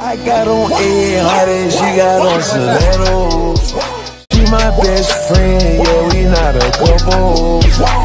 I got on 800, she got on Stilettos She my best friend, yeah, we not a couple.